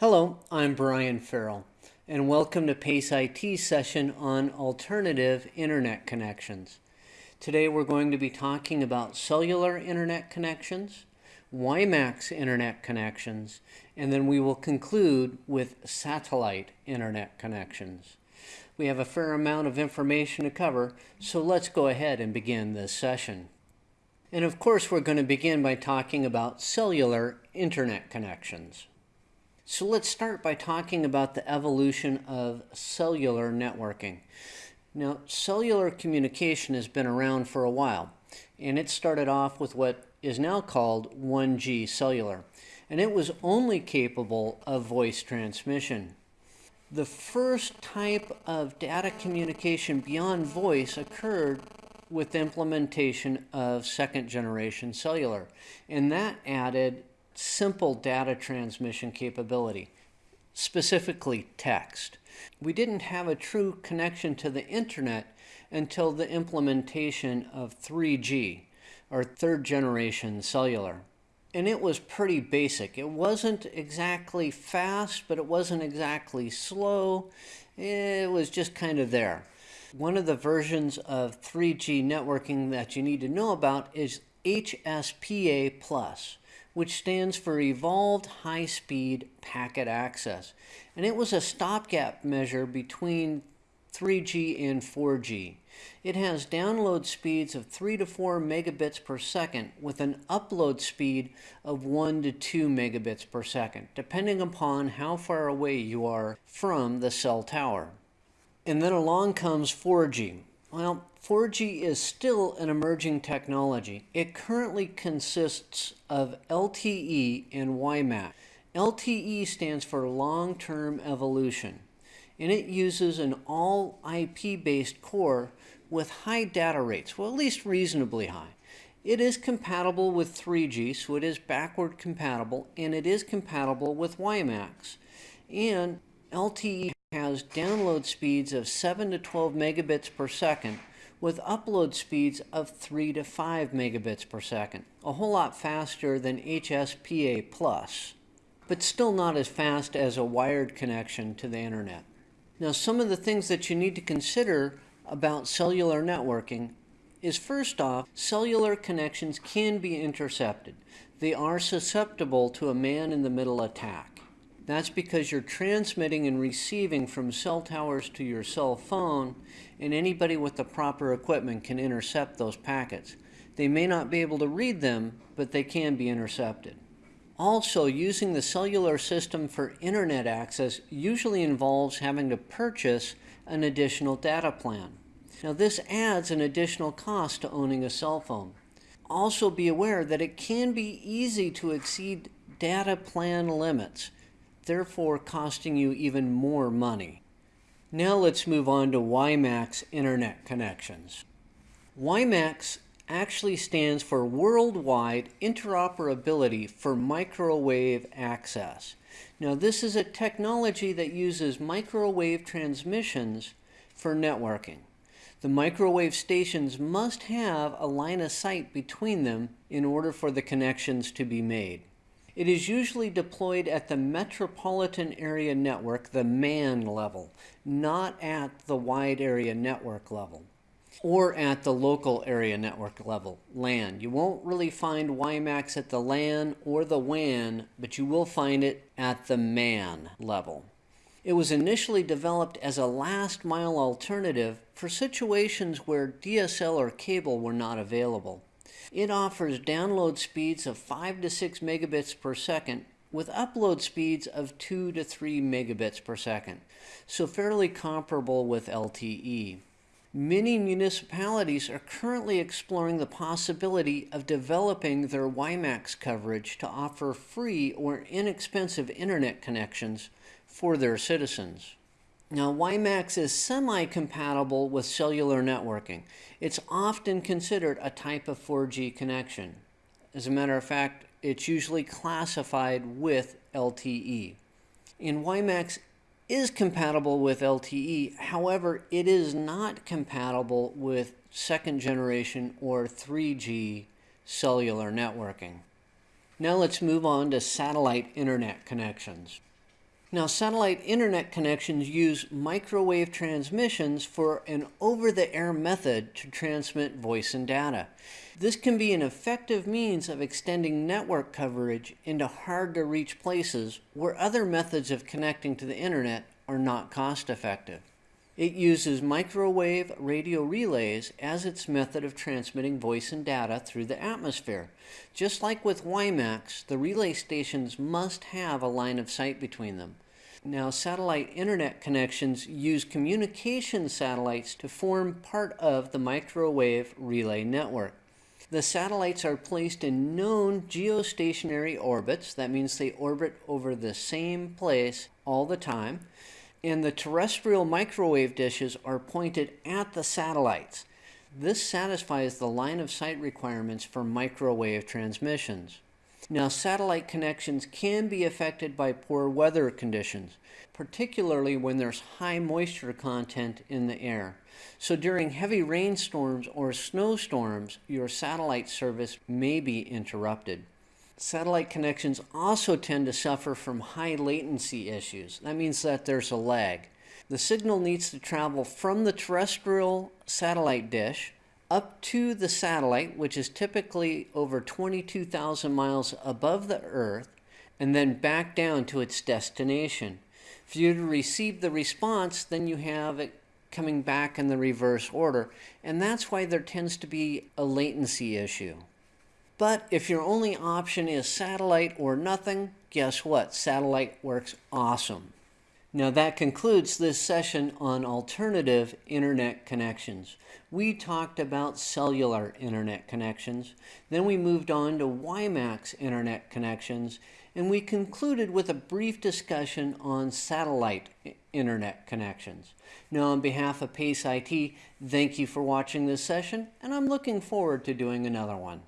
Hello, I'm Brian Farrell, and welcome to PACE IT session on alternative internet connections. Today we're going to be talking about cellular internet connections, WiMAX internet connections, and then we will conclude with satellite internet connections. We have a fair amount of information to cover, so let's go ahead and begin this session. And of course, we're going to begin by talking about cellular internet connections. So let's start by talking about the evolution of cellular networking. Now, cellular communication has been around for a while, and it started off with what is now called 1G cellular, and it was only capable of voice transmission. The first type of data communication beyond voice occurred with the implementation of second generation cellular, and that added simple data transmission capability, specifically text. We didn't have a true connection to the internet until the implementation of 3G, or third generation cellular and it was pretty basic. It wasn't exactly fast, but it wasn't exactly slow. It was just kind of there. One of the versions of 3G networking that you need to know about is HSPA+, which stands for Evolved High Speed Packet Access. And it was a stopgap measure between 3G and 4G. It has download speeds of 3 to 4 megabits per second with an upload speed of 1 to 2 megabits per second, depending upon how far away you are from the cell tower. And then along comes 4G. Well, 4G is still an emerging technology. It currently consists of LTE and WiMAX. LTE stands for long-term evolution and it uses an all IP based core with high data rates, well, at least reasonably high. It is compatible with 3G, so it is backward compatible, and it is compatible with WiMAX. And LTE has download speeds of 7 to 12 megabits per second with upload speeds of 3 to 5 megabits per second, a whole lot faster than HSPA+, Plus, but still not as fast as a wired connection to the internet. Now, some of the things that you need to consider about cellular networking is first off, cellular connections can be intercepted. They are susceptible to a man-in-the-middle attack. That's because you're transmitting and receiving from cell towers to your cell phone, and anybody with the proper equipment can intercept those packets. They may not be able to read them, but they can be intercepted. Also, using the cellular system for internet access usually involves having to purchase an additional data plan. Now this adds an additional cost to owning a cell phone. Also be aware that it can be easy to exceed data plan limits, therefore costing you even more money. Now let's move on to WiMAX internet connections. WiMAX actually stands for Worldwide Interoperability for Microwave Access. Now this is a technology that uses microwave transmissions for networking. The microwave stations must have a line of sight between them in order for the connections to be made. It is usually deployed at the metropolitan area network, the MAN level, not at the wide area network level or at the local area network level, LAN. You won't really find WiMAX at the LAN or the WAN, but you will find it at the MAN level. It was initially developed as a last mile alternative for situations where DSL or cable were not available. It offers download speeds of 5 to 6 megabits per second with upload speeds of 2 to 3 megabits per second, so fairly comparable with LTE. Many municipalities are currently exploring the possibility of developing their WiMAX coverage to offer free or inexpensive internet connections for their citizens. Now, WiMAX is semi-compatible with cellular networking. It's often considered a type of 4G connection. As a matter of fact, it's usually classified with LTE. And WiMAX is compatible with LTE. However, it is not compatible with second generation or 3G cellular networking. Now let's move on to satellite internet connections. Now, satellite internet connections use microwave transmissions for an over the air method to transmit voice and data. This can be an effective means of extending network coverage into hard to reach places where other methods of connecting to the internet are not cost effective. It uses microwave radio relays as its method of transmitting voice and data through the atmosphere. Just like with WiMAX, the relay stations must have a line of sight between them. Now, satellite internet connections use communication satellites to form part of the microwave relay network. The satellites are placed in known geostationary orbits. That means they orbit over the same place all the time and the terrestrial microwave dishes are pointed at the satellites. This satisfies the line of sight requirements for microwave transmissions. Now, satellite connections can be affected by poor weather conditions, particularly when there's high moisture content in the air. So during heavy rainstorms or snowstorms, your satellite service may be interrupted. Satellite connections also tend to suffer from high latency issues. That means that there's a lag. The signal needs to travel from the terrestrial satellite dish up to the satellite, which is typically over 22,000 miles above the Earth, and then back down to its destination. For you to receive the response, then you have it coming back in the reverse order, and that's why there tends to be a latency issue. But if your only option is satellite or nothing, guess what? Satellite works awesome. Now that concludes this session on alternative internet connections. We talked about cellular internet connections, then we moved on to WiMAX internet connections, and we concluded with a brief discussion on satellite internet connections. Now on behalf of PACE IT, thank you for watching this session, and I'm looking forward to doing another one.